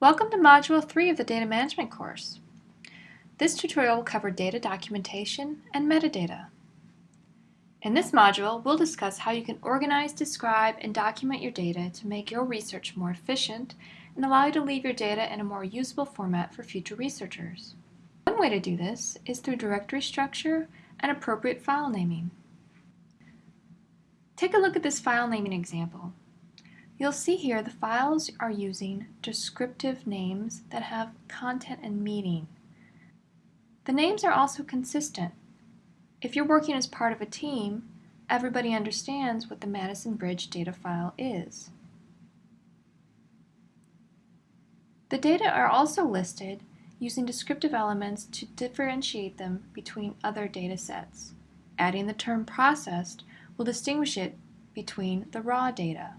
Welcome to Module 3 of the Data Management course. This tutorial will cover data documentation and metadata. In this module, we'll discuss how you can organize, describe, and document your data to make your research more efficient and allow you to leave your data in a more usable format for future researchers. One way to do this is through directory structure and appropriate file naming. Take a look at this file naming example. You'll see here the files are using descriptive names that have content and meaning. The names are also consistent. If you're working as part of a team, everybody understands what the Madison Bridge data file is. The data are also listed using descriptive elements to differentiate them between other data sets. Adding the term processed will distinguish it between the raw data.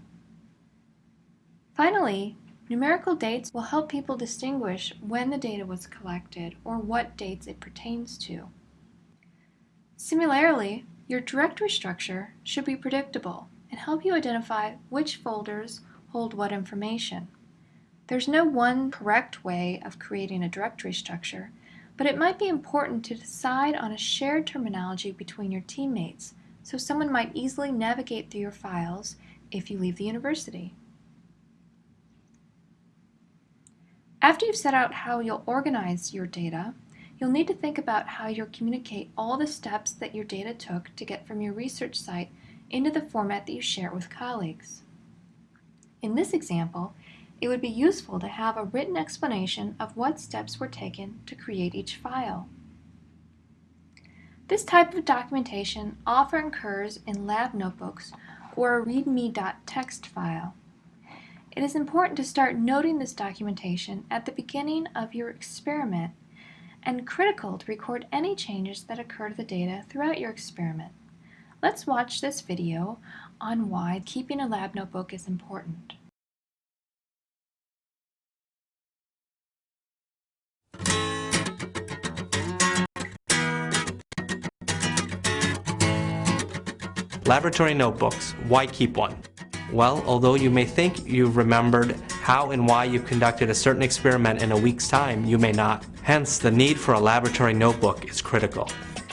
Finally, numerical dates will help people distinguish when the data was collected or what dates it pertains to. Similarly, your directory structure should be predictable and help you identify which folders hold what information. There's no one correct way of creating a directory structure, but it might be important to decide on a shared terminology between your teammates so someone might easily navigate through your files if you leave the university. After you've set out how you'll organize your data, you'll need to think about how you'll communicate all the steps that your data took to get from your research site into the format that you share with colleagues. In this example, it would be useful to have a written explanation of what steps were taken to create each file. This type of documentation often occurs in lab notebooks or a readme.txt file. It is important to start noting this documentation at the beginning of your experiment and critical to record any changes that occur to the data throughout your experiment. Let's watch this video on why keeping a lab notebook is important. Laboratory notebooks, why keep one? Well, although you may think you've remembered how and why you conducted a certain experiment in a week's time, you may not. Hence, the need for a laboratory notebook is critical.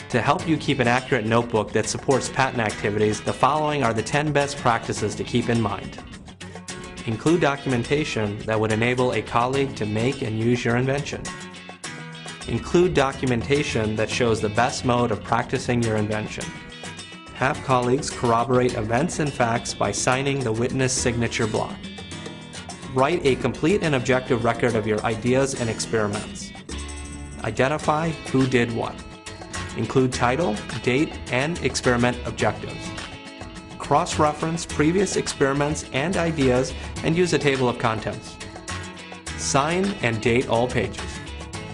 To help you keep an accurate notebook that supports patent activities, the following are the 10 best practices to keep in mind. Include documentation that would enable a colleague to make and use your invention. Include documentation that shows the best mode of practicing your invention. Have colleagues corroborate events and facts by signing the witness signature block. Write a complete and objective record of your ideas and experiments. Identify who did what. Include title, date, and experiment objectives. Cross-reference previous experiments and ideas and use a table of contents. Sign and date all pages.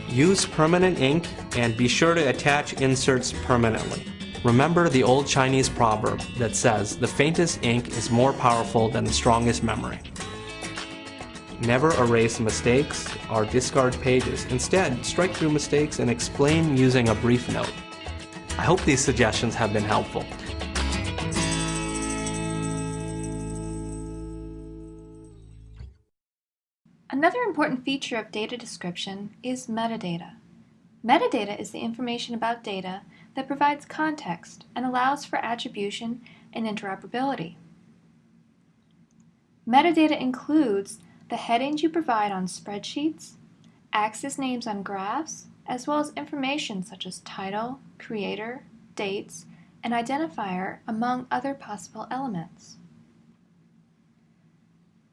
Use permanent ink and be sure to attach inserts permanently. Remember the old Chinese proverb that says, the faintest ink is more powerful than the strongest memory. Never erase mistakes or discard pages. Instead, strike through mistakes and explain using a brief note. I hope these suggestions have been helpful. Another important feature of data description is metadata. Metadata is the information about data that provides context and allows for attribution and interoperability. Metadata includes the headings you provide on spreadsheets, axis names on graphs, as well as information such as title, creator, dates, and identifier, among other possible elements.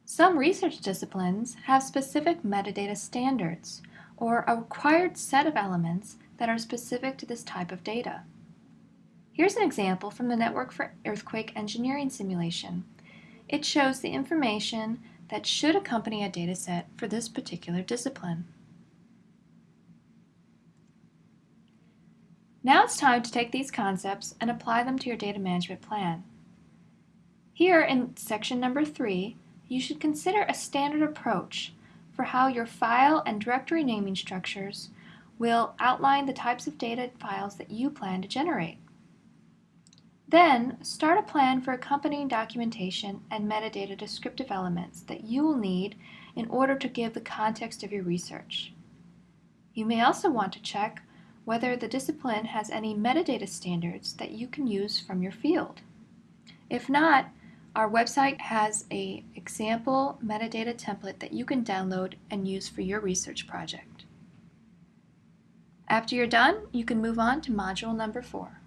Some research disciplines have specific metadata standards, or a required set of elements that are specific to this type of data. Here's an example from the Network for Earthquake Engineering Simulation. It shows the information that should accompany a dataset for this particular discipline. Now it's time to take these concepts and apply them to your data management plan. Here in section number three, you should consider a standard approach for how your file and directory naming structures will outline the types of data files that you plan to generate. Then, start a plan for accompanying documentation and metadata descriptive elements that you will need in order to give the context of your research. You may also want to check whether the discipline has any metadata standards that you can use from your field. If not, our website has a example metadata template that you can download and use for your research project. After you're done, you can move on to module number four.